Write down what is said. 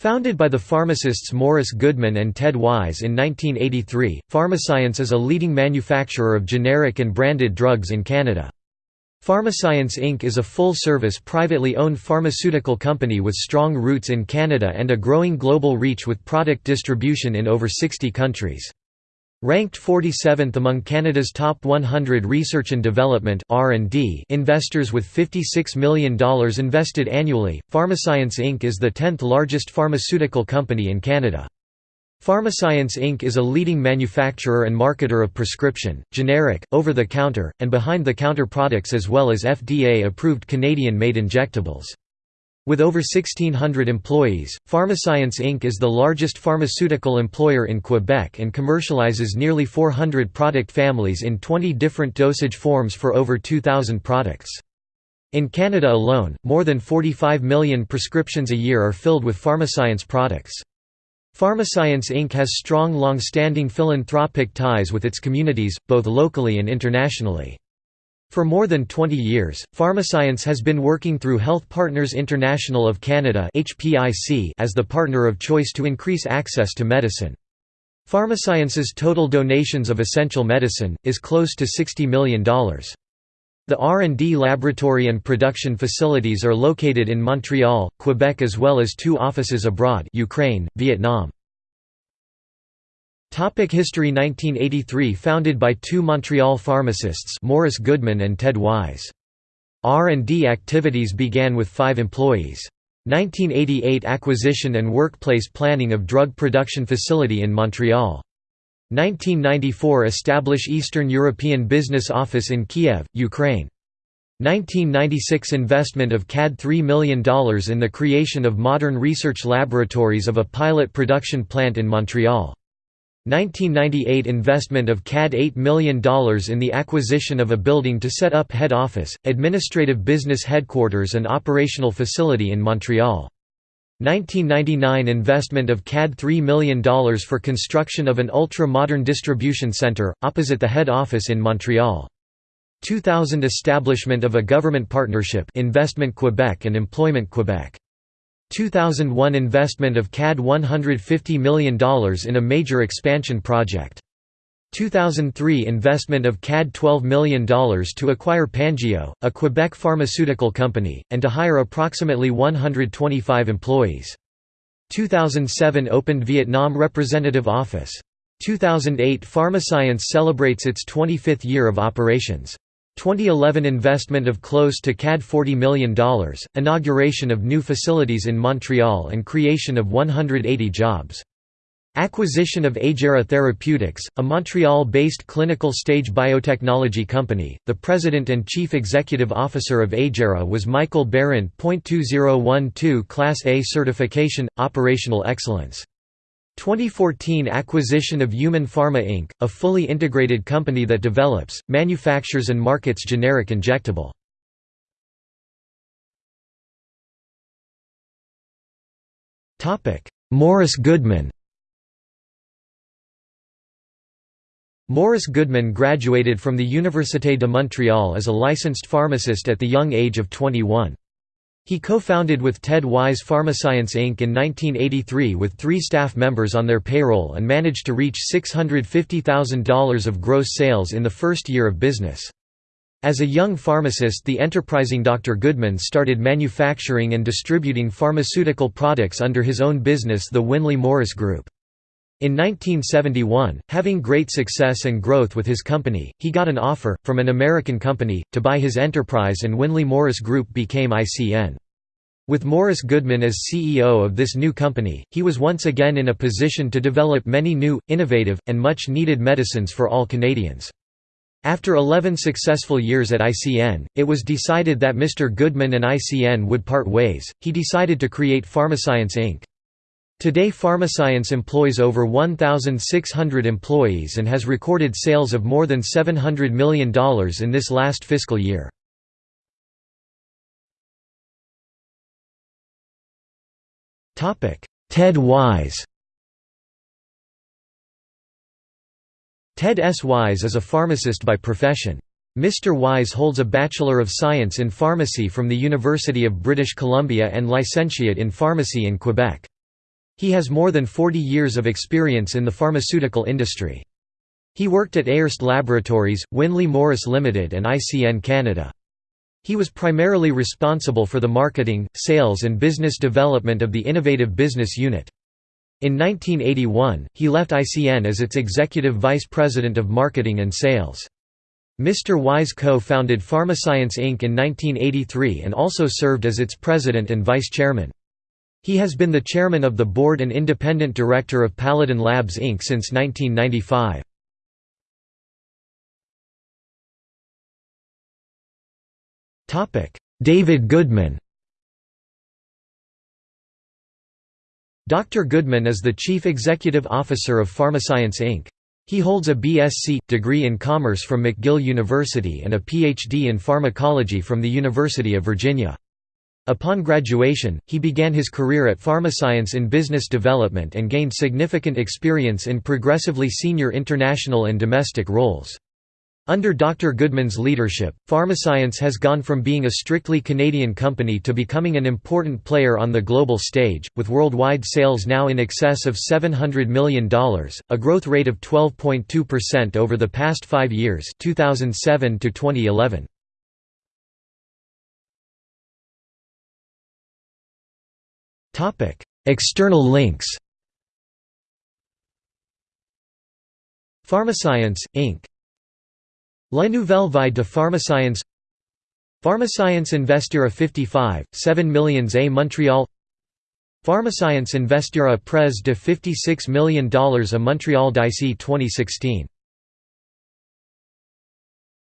Founded by the pharmacists Morris Goodman and Ted Wise in 1983, Pharmascience is a leading manufacturer of generic and branded drugs in Canada. Pharmascience Inc. is a full-service privately owned pharmaceutical company with strong roots in Canada and a growing global reach with product distribution in over 60 countries. Ranked 47th among Canada's top 100 research and development (R&D) investors with $56 million invested annually, Pharmascience Inc. is the 10th largest pharmaceutical company in Canada. Pharmascience Inc. is a leading manufacturer and marketer of prescription, generic, over-the-counter, and behind-the-counter products as well as FDA-approved Canadian-made injectables. With over 1,600 employees, Pharmascience Inc. is the largest pharmaceutical employer in Quebec and commercializes nearly 400 product families in 20 different dosage forms for over 2,000 products. In Canada alone, more than 45 million prescriptions a year are filled with Pharmascience products. Pharmascience Inc. has strong long-standing philanthropic ties with its communities, both locally and internationally. For more than 20 years, Pharmascience has been working through Health Partners International of Canada as the partner of choice to increase access to medicine. Pharmascience's total donations of essential medicine, is close to $60 million. The R&D laboratory and production facilities are located in Montreal, Quebec as well as two offices abroad Ukraine, Vietnam. Topic History 1983 Founded by two Montreal pharmacists Morris Goodman and Ted Wise. R&D activities began with five employees. 1988 Acquisition and workplace planning of drug production facility in Montreal. 1994 Establish Eastern European Business Office in Kiev, Ukraine. 1996 Investment of CAD $3 million in the creation of modern research laboratories of a pilot production plant in Montreal. 1998 investment of CAD $8 million in the acquisition of a building to set up head office, administrative business headquarters and operational facility in Montreal. 1999 investment of CAD $3 million for construction of an ultra-modern distribution centre, opposite the head office in Montreal. 2000 establishment of a government partnership Investment Quebec and Employment Quebec. 2001 investment of CAD $150 million in a major expansion project. 2003 investment of CAD $12 million to acquire Pangeo, a Quebec pharmaceutical company, and to hire approximately 125 employees. 2007 opened Vietnam Representative Office. 2008 Pharmascience celebrates its 25th year of operations. 2011 investment of close to CAD $40 million, inauguration of new facilities in Montreal and creation of 180 jobs. Acquisition of Aegera Therapeutics, a Montreal-based clinical stage biotechnology company. The president and chief executive officer of Aegera was Michael Barrent. 2012 Class A certification, operational excellence. 2014 acquisition of Human Pharma Inc., a fully integrated company that develops, manufactures and markets generic injectable. Morris Goodman Morris Goodman graduated from the Université de Montréal as a licensed pharmacist at the young age of 21. He co-founded with Ted Wise Pharmascience Inc. in 1983 with three staff members on their payroll and managed to reach $650,000 of gross sales in the first year of business. As a young pharmacist the enterprising Dr. Goodman started manufacturing and distributing pharmaceutical products under his own business the Winley Morris Group. In 1971, having great success and growth with his company, he got an offer, from an American company, to buy his enterprise and Winley Morris Group became ICN. With Morris Goodman as CEO of this new company, he was once again in a position to develop many new, innovative, and much-needed medicines for all Canadians. After 11 successful years at ICN, it was decided that Mr. Goodman and ICN would part ways, he decided to create Pharmascience Inc. Today Pharmascience employs over 1,600 employees and has recorded sales of more than $700 million in this last fiscal year. Ted Wise Ted S. Wise is a pharmacist by profession. Mr. Wise holds a Bachelor of Science in Pharmacy from the University of British Columbia and Licentiate in Pharmacy in Quebec. He has more than 40 years of experience in the pharmaceutical industry. He worked at Ayerst Laboratories, Winley Morris Limited and ICN Canada. He was primarily responsible for the marketing, sales and business development of the Innovative Business Unit. In 1981, he left ICN as its executive vice president of marketing and sales. Mr. Wise co-founded Pharmascience Inc. in 1983 and also served as its president and vice chairman. He has been the chairman of the board and independent director of Paladin Labs Inc. since 1995. David Goodman Dr. Goodman is the Chief Executive Officer of Pharmascience Inc. He holds a BSc, degree in Commerce from McGill University and a PhD in Pharmacology from the University of Virginia. Upon graduation, he began his career at Pharmascience in business development and gained significant experience in progressively senior international and domestic roles. Under Dr. Goodman's leadership, Pharmascience has gone from being a strictly Canadian company to becoming an important player on the global stage, with worldwide sales now in excess of $700 million, a growth rate of 12.2% over the past five years 2007 to 2011. External links. Pharmascience, Inc. La Nouvelle Vie de Pharmascience. Pharmascience Investira 55, 7 millions à Montréal Pharmascience Investira Près de 56 million dollars à Montréal d'ici 2016